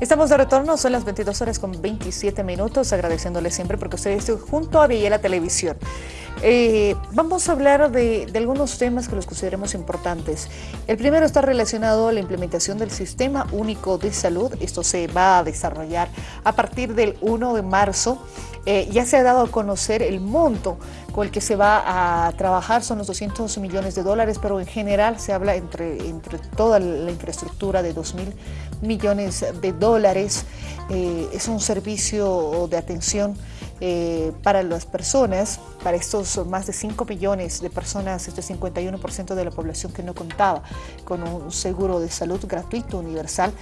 Estamos de retorno, son las 22 horas con 27 minutos, agradeciéndole siempre porque ustedes están junto a Villela Televisión. Eh, vamos a hablar de, de, algunos temas que los consideremos importantes. El primero está relacionado a la implementación del Sistema Único de Salud. Esto se va a desarrollar a partir del 1 de marzo. Eh, ya se ha dado a conocer el monto el que se va a trabajar, son los 200 millones de dólares, pero en general se habla entre, entre toda la infraestructura de 2 mil millones de dólares. Eh, es un servicio de atención eh, para las personas, para estos más de 5 millones de personas, este 51% de la población que no contaba con un seguro de salud gratuito, universal.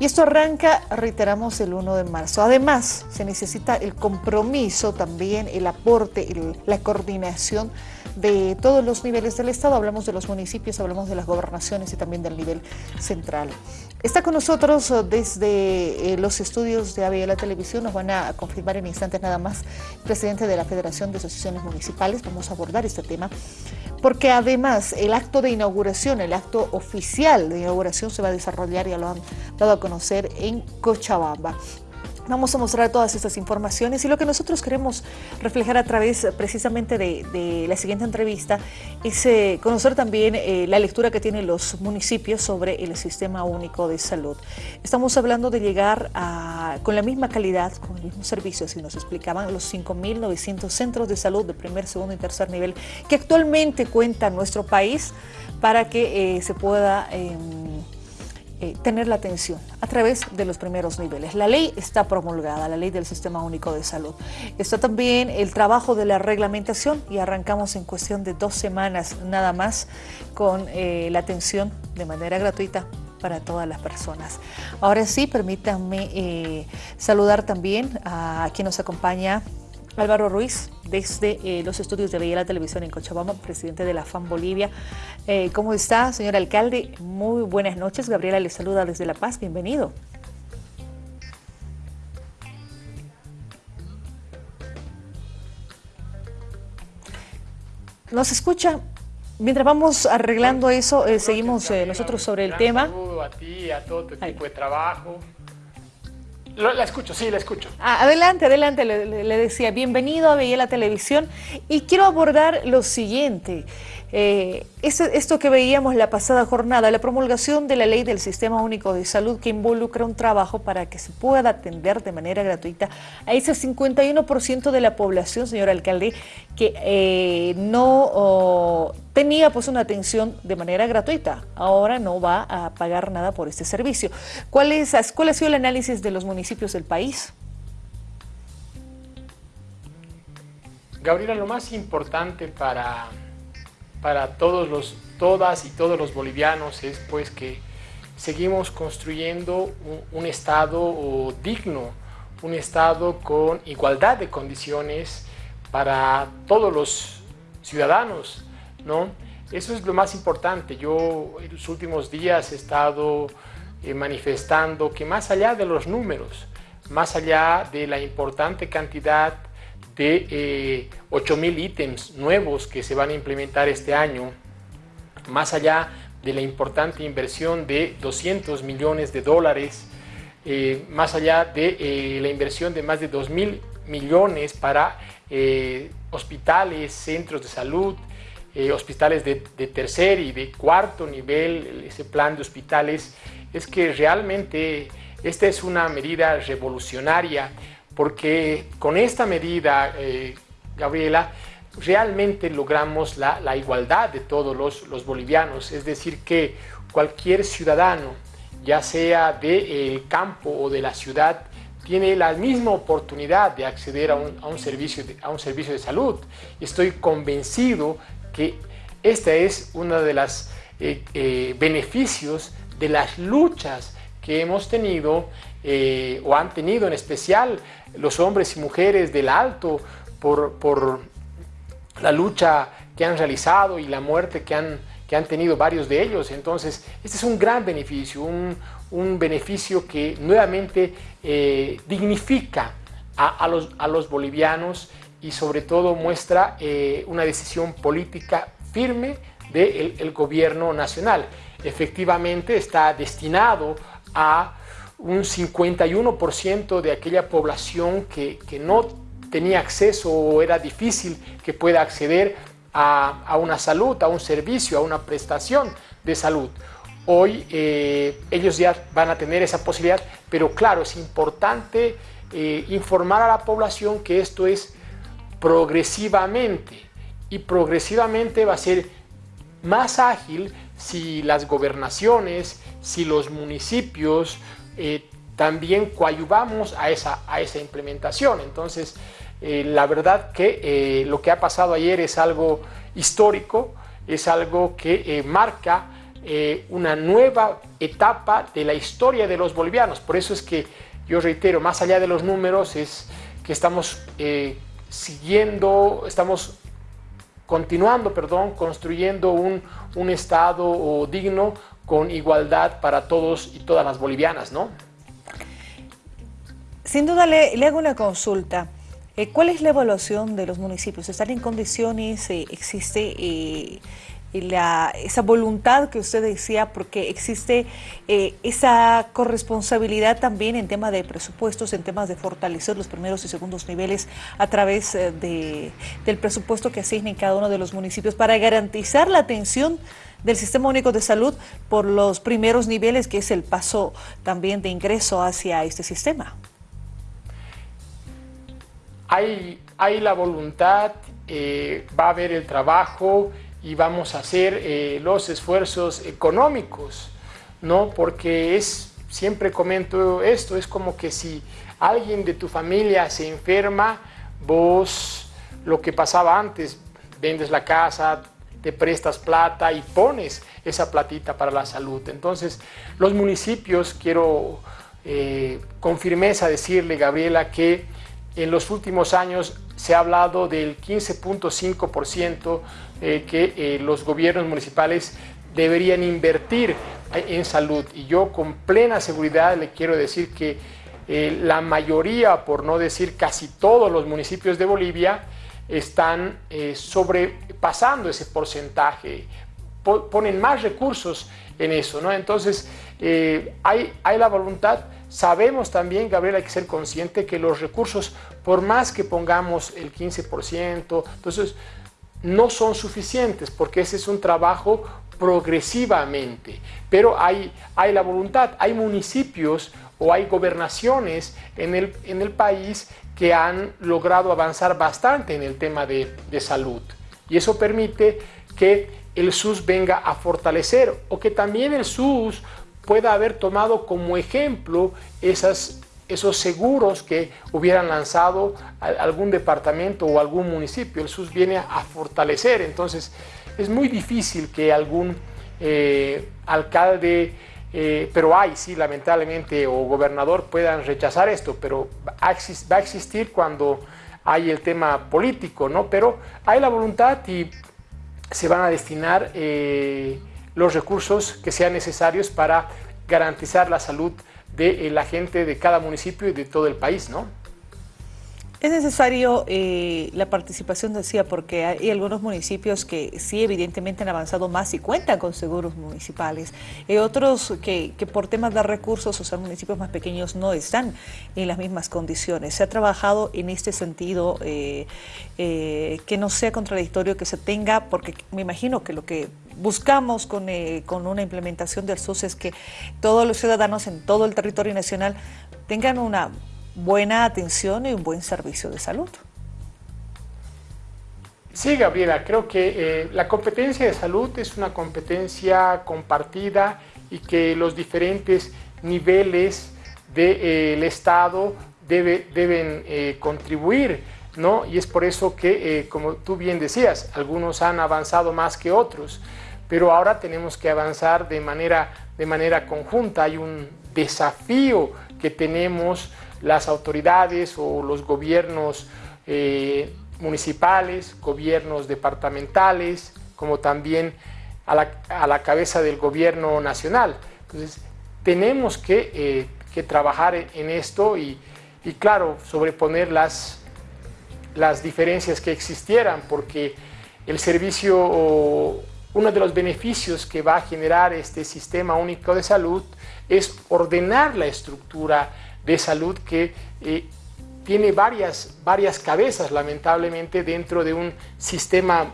Y esto arranca, reiteramos, el 1 de marzo. Además, se necesita el compromiso también, el aporte, la coordinación de todos los niveles del Estado. Hablamos de los municipios, hablamos de las gobernaciones y también del nivel central. Está con nosotros eh, desde eh, los estudios de la Televisión, nos van a confirmar en instantes nada más, presidente de la Federación de Asociaciones Municipales. Vamos a abordar este tema, porque además el acto de inauguración, el acto oficial de inauguración se va a desarrollar, ya lo han dado a conocer, en Cochabamba. Vamos a mostrar todas estas informaciones y lo que nosotros queremos reflejar a través precisamente de, la siguiente entrevista es eh, conocer también eh, la lectura que tienen los municipios sobre el Sistema Único de Salud. Estamos hablando de llegar con la misma calidad, con el mismo servicio, así nos explicaban, los 5.900 centros de salud de primer, segundo y tercer nivel que actualmente cuenta nuestro país para que eh, se pueda em, eh, tener la atención a través de los primeros niveles. La ley está promulgada, la ley del Sistema Único de Salud. Está también el trabajo de la reglamentación y arrancamos en cuestión de dos semanas nada más con eh, la atención de manera gratuita para todas las personas. Ahora sí, permítanme eh, saludar también a quien nos acompaña Álvaro Ruiz, desde eh, los estudios de la Televisión en Cochabamba, presidente de la FAM Bolivia. Eh, ¿Cómo está, señor alcalde? Muy buenas noches. Gabriela le saluda desde La Paz. Bienvenido. ¿Nos escucha? Mientras vamos arreglando eso, eh, seguimos nosotros sobre el tema. Un saludo a ti, a todo tu equipo de trabajo. La escucho, sí, la escucho. Ah, adelante, adelante, le, decía, bienvenido a Veía la Televisión y quiero abordar lo siguiente. Eh, esto que veíamos la pasada jornada, la promulgación de la ley del Sistema Único de Salud que involucra un trabajo para que se pueda atender de manera gratuita a ese 51% de la población, señor alcalde, que eh, no tenía pues una atención de manera gratuita. Ahora no va a pagar nada por este servicio. ¿Cuál, es, cuál ha sido el análisis de los municipios del país? Gabriela, lo más importante para para todos los, todas y todos los bolivianos es pues que seguimos construyendo un, Estado digno, un Estado con igualdad de condiciones para todos los ciudadanos, ¿no? Eso es lo más importante. Yo en los últimos días he estado eh, manifestando que más allá de los números, más allá de la importante cantidad de 8.000 eh, ítems nuevos que se van a implementar este año, más allá de la importante inversión de 200 millones de dólares, eh, más allá de eh, la inversión de más de 2.000 millones para hospitales, centros de salud, hospitales de, de, tercer y de cuarto nivel, ese plan de hospitales, es que realmente esta es una medida revolucionaria porque con esta medida, eh, Gabriela, realmente logramos la, igualdad de todos los, bolivianos, es decir, que cualquier ciudadano, ya sea del campo o de la ciudad, tiene la misma oportunidad de acceder a un, servicio, de, a un servicio de salud. Estoy convencido que este es uno de los eh, eh, beneficios de las luchas que hemos tenido o han tenido en especial los hombres y mujeres del alto por, la lucha que han realizado y la muerte que han, que han tenido varios de ellos. Entonces, este es un gran beneficio, un, beneficio que nuevamente eh, dignifica a, los, a, los, bolivianos y sobre todo muestra eh, una decisión política firme del gobierno nacional. Efectivamente está destinado a un 51% de aquella población que, no tenía acceso o era difícil que pueda acceder a, una salud, a un servicio, a una prestación de salud. Hoy eh, ellos ya van a tener esa posibilidad, pero claro, es importante eh, informar a la población que esto es progresivamente y progresivamente va a ser más ágil si las gobernaciones, si los municipios eh, también coayuvamos a esa, a esa implementación. Entonces, eh, la verdad que eh, lo que ha pasado ayer es algo histórico, es algo que marca una nueva etapa de la historia de los bolivianos. Por eso es que yo reitero, más allá de los números, es que estamos siguiendo, estamos continuando, perdón, construyendo un, un Estado digno con igualdad para todos y todas las bolivianas, ¿no? Sin duda le, hago una consulta. Eh, ¿Cuál es la evaluación de los municipios? ¿Están en condiciones? Eh, ¿Existe eh, esa voluntad que usted decía? Porque existe esa corresponsabilidad también en temas de presupuestos, en temas de fortalecer los primeros y segundos niveles a través de, del presupuesto que asignen cada uno de los municipios para garantizar la atención del Sistema Único de Salud por los primeros niveles, que es el paso también de ingreso hacia este sistema. Hay, hay la voluntad, eh, va a haber el trabajo y vamos a hacer eh, los esfuerzos económicos, ¿no? Porque es, siempre comento esto, es como que si alguien de tu familia se enferma, vos lo que pasaba antes, vendes la casa, te prestas plata y pones esa platita para la salud. Entonces, los municipios, quiero eh, con firmeza decirle, Gabriela, que en los últimos años se ha hablado del 15.5% eh, que eh, los gobiernos municipales deberían invertir en salud. Y yo con plena seguridad le quiero decir que la mayoría, por no decir casi todos los municipios de Bolivia, están eh, sobrepasando ese porcentaje, ponen más recursos en eso, ¿no? Entonces, eh, hay, hay la voluntad, sabemos también, Gabriel, hay que ser consciente que los recursos, por más que pongamos el 15%, entonces, no son suficientes, porque ese es un trabajo progresivamente, pero hay, hay la voluntad, hay municipios o hay gobernaciones en el, en el país que han logrado avanzar bastante en el tema de, salud. Y eso permite que el SUS venga a fortalecer o que también el SUS pueda haber tomado como ejemplo esas, esos seguros que hubieran lanzado algún departamento o algún municipio. El SUS viene a fortalecer, entonces es muy difícil que algún eh, alcalde eh, pero hay, sí, lamentablemente, o gobernador puedan rechazar esto, pero va a existir cuando hay el tema político, ¿no? Pero hay la voluntad y se van a destinar eh, los recursos que sean necesarios para garantizar la salud de eh, la gente de cada municipio y de todo el país, ¿no? Es necesario eh, la participación, decía, porque hay algunos municipios que sí evidentemente han avanzado más y cuentan con seguros municipales. Hay otros que, por temas de recursos, o sea, municipios más pequeños no están en las mismas condiciones. Se ha trabajado en este sentido eh, eh, que no sea contradictorio, que se tenga, porque me imagino que lo que buscamos con, con una implementación del SUS es que todos los ciudadanos en todo el territorio nacional tengan una buena atención y un buen servicio de salud. Sí, Gabriela, creo que eh, la competencia de salud es una competencia compartida y que los diferentes niveles del eh, Estado deben eh, contribuir, ¿no? Y es por eso que, como tú bien decías, algunos han avanzado más que otros, pero ahora tenemos que avanzar de manera, de manera conjunta. Hay un desafío que tenemos las autoridades o los gobiernos eh, municipales, gobiernos departamentales, como también a la, cabeza del gobierno nacional. Entonces, tenemos que, eh, trabajar en, esto y, claro, sobreponer las, las diferencias que existieran, porque el servicio uno de los beneficios que va a generar este sistema único de salud es ordenar la estructura de salud que eh, tiene varias, varias cabezas, lamentablemente, dentro de un sistema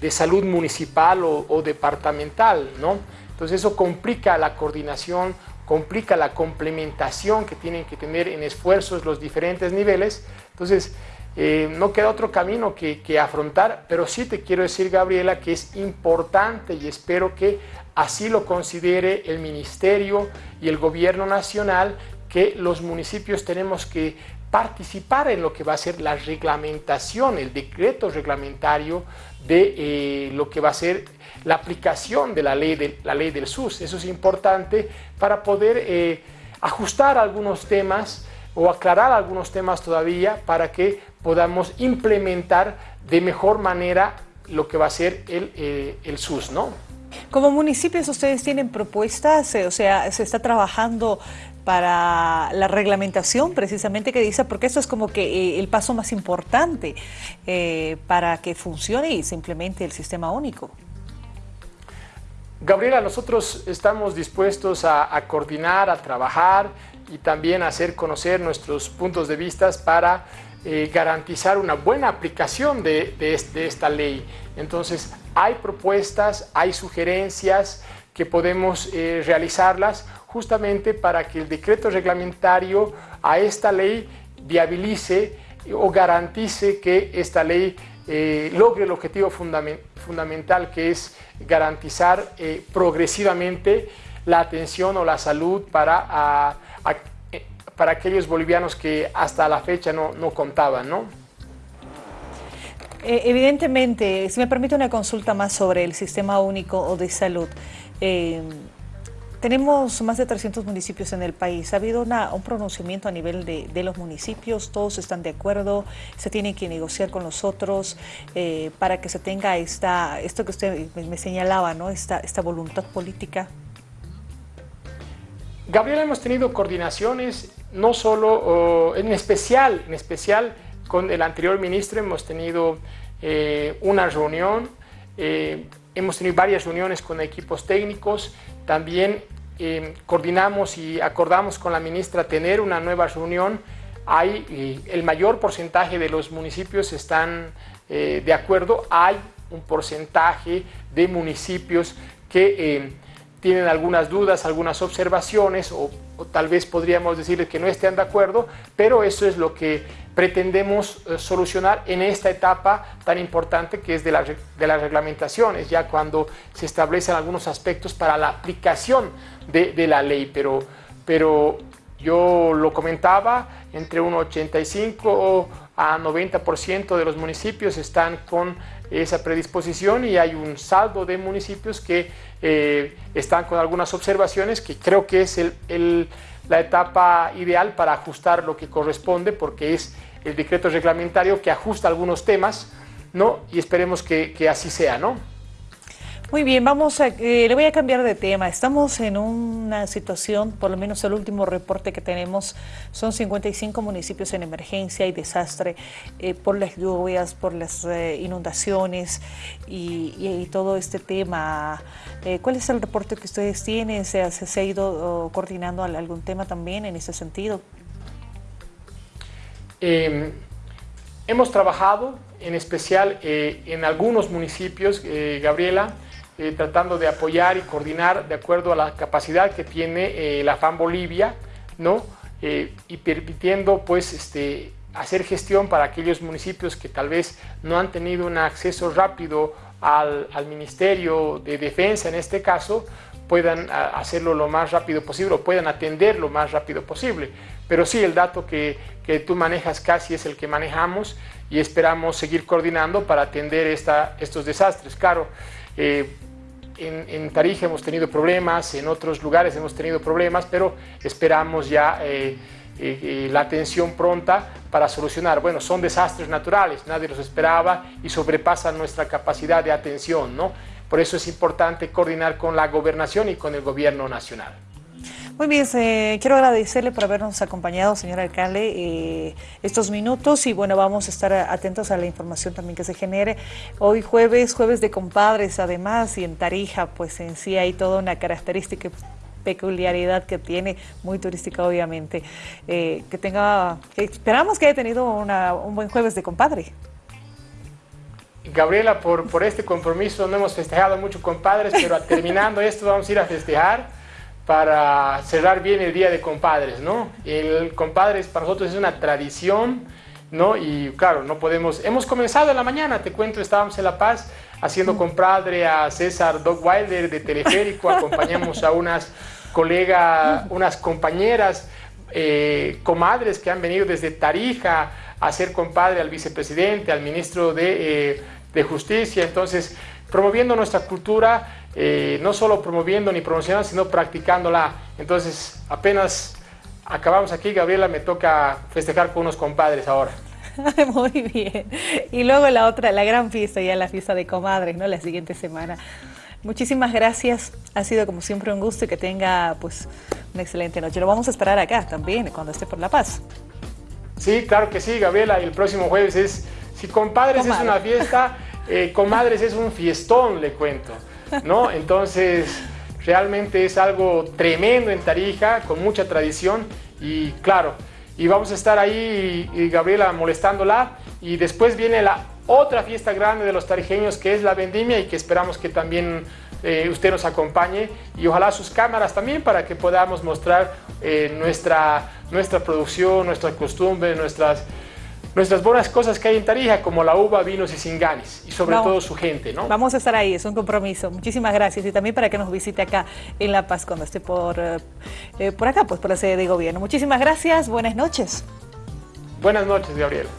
de salud municipal o, departamental, ¿no? Entonces eso complica la coordinación, complica la complementación que tienen que tener en esfuerzos los diferentes niveles. Entonces, eh, no queda otro camino que, que, afrontar, pero sí te quiero decir, Gabriela, que es importante y espero que así lo considere el Ministerio y el Gobierno Nacional, que los municipios tenemos que participar en lo que va a ser la reglamentación, el decreto reglamentario de eh, lo que va a ser la aplicación de la ley, de, la ley del SUS. Eso es importante para poder eh, ajustar algunos temas o aclarar algunos temas todavía para que podamos implementar de mejor manera lo que va a ser el, eh, el SUS, ¿no? Como municipios ustedes tienen propuestas, o sea, se está trabajando para la reglamentación precisamente que dice, porque eso es como que eh, el paso más importante eh, para que funcione y se implemente el sistema único. Gabriela, nosotros estamos dispuestos a, coordinar, a trabajar y también a hacer conocer nuestros puntos de vista para eh, garantizar una buena aplicación de, de, esta ley. Entonces, hay propuestas, hay sugerencias que podemos realizarlas justamente para que el decreto reglamentario a esta ley viabilice o garantice que esta ley eh, logre el objetivo fundamental que es garantizar eh, progresivamente la atención o la salud para, eh, para aquellos bolivianos que hasta la fecha no, no contaban. ¿no? Evidentemente, si me permite una consulta más sobre el sistema único de salud. Tenemos más de 300 municipios en el país. ¿Ha habido un pronunciamiento a nivel de, los municipios? ¿Todos están de acuerdo? ¿Se tiene que negociar con los otros eh, para que se tenga esta, esto que usted me señalaba, ¿no? esta, voluntad política? Gabriela, hemos tenido coordinaciones, no solo, en especial, en especial con el anterior ministro hemos tenido eh, una reunión, eh, hemos tenido varias reuniones con equipos técnicos, también eh, coordinamos y acordamos con la ministra tener una nueva reunión. Hay, eh, el mayor porcentaje de los municipios están eh, de acuerdo. Hay un porcentaje de municipios que tienen algunas dudas, algunas observaciones o, tal vez podríamos decirles que no estén de acuerdo, pero eso es lo que pretendemos eh, solucionar en esta etapa tan importante que es de, la, de las reglamentaciones, ya cuando se establecen algunos aspectos para la aplicación de, de la ley, pero, pero yo lo comentaba, entre un 85 a 90% de los municipios están con esa predisposición y hay un saldo de municipios que eh, están con algunas observaciones que creo que es el, la etapa ideal para ajustar lo que corresponde porque es el decreto reglamentario que ajusta algunos temas ¿no? y esperemos que, que así sea. ¿no? Muy bien, vamos a, eh, le voy a cambiar de tema. Estamos en una situación, por lo menos el último reporte que tenemos, son 55 municipios en emergencia y desastre eh, por las lluvias, por las eh, inundaciones y, todo este tema. ¿Cuál es el reporte que ustedes tienen? ¿Se, ha ido coordinando algún tema también en ese sentido? Em, hemos trabajado en especial en algunos municipios, Gabriela, eh, tratando de apoyar y coordinar de acuerdo a la capacidad que tiene eh, la FAN Bolivia, ¿no? Eh, y permitiendo pues este, hacer gestión para aquellos municipios que tal vez no han tenido un acceso rápido al, Ministerio de Defensa en este caso, puedan hacerlo lo más rápido posible o puedan atender lo más rápido posible. Pero sí, el dato que, que tú manejas casi es el que manejamos y esperamos seguir coordinando para atender esta, estos desastres. Claro, eh, en, Tarija hemos tenido problemas, en otros lugares hemos tenido problemas, pero esperamos ya eh, eh, la atención pronta para solucionar. Bueno, son desastres naturales, nadie los esperaba y sobrepasan nuestra capacidad de atención, ¿no? Por eso es importante coordinar con la gobernación y con el gobierno nacional. Muy bien, quiero agradecerle por habernos acompañado, señor alcalde, eh, estos minutos y bueno, vamos a estar atentos a la información también que se genere. Hoy jueves, jueves de compadres además y en Tarija pues en sí hay toda una característica peculiaridad que tiene, muy turística obviamente, eh, que tenga, esperamos que haya tenido un buen jueves de compadre. Gabriela, por, por este compromiso no hemos festejado mucho compadres, pero terminando esto vamos a ir a festejar para cerrar bien el Día de Compadres, ¿no? El compadres para nosotros es una tradición, ¿no? Y claro, no podemos... Hemos comenzado en la mañana, te cuento, estábamos en La Paz haciendo compadre a César Doug Wilder de Teleférico, acompañamos a unas colegas, unas compañeras, eh, comadres que han venido desde Tarija a ser compadre al vicepresidente, al ministro de, eh, de Justicia, entonces promoviendo nuestra cultura, eh, no solo promoviendo ni promocionando, sino practicándola. Entonces, apenas acabamos aquí, Gabriela, me toca festejar con unos compadres ahora. Muy bien. Y luego la otra, la gran fiesta, ya la fiesta de comadres, ¿no? La siguiente semana. Muchísimas gracias. Ha sido como siempre un gusto y que tenga pues una excelente noche. Lo vamos a esperar acá también, cuando esté por La Paz. Sí, claro que sí, Gabriela. Y el próximo jueves es, si compadres es una fiesta, eh, comadres es un fiestón, le cuento. ¿No? Entonces, realmente es algo tremendo en Tarija, con mucha tradición. Y claro, y vamos a estar ahí y, Gabriela molestándola. Y después viene la otra fiesta grande de los tarijeños que es la vendimia y que esperamos que también eh, usted nos acompañe. Y ojalá sus cámaras también para que podamos mostrar eh, nuestra, nuestra producción, nuestra costumbre, nuestras nuestras buenas cosas que hay en Tarija, como la uva, vinos y singanis, y sobre todo su gente, ¿no? Vamos a estar ahí, es un compromiso. Muchísimas gracias y también para que nos visite acá en La Paz cuando esté por, eh, eh, por acá, pues por la sede de gobierno. Muchísimas gracias, buenas noches. Buenas noches, Gabriela.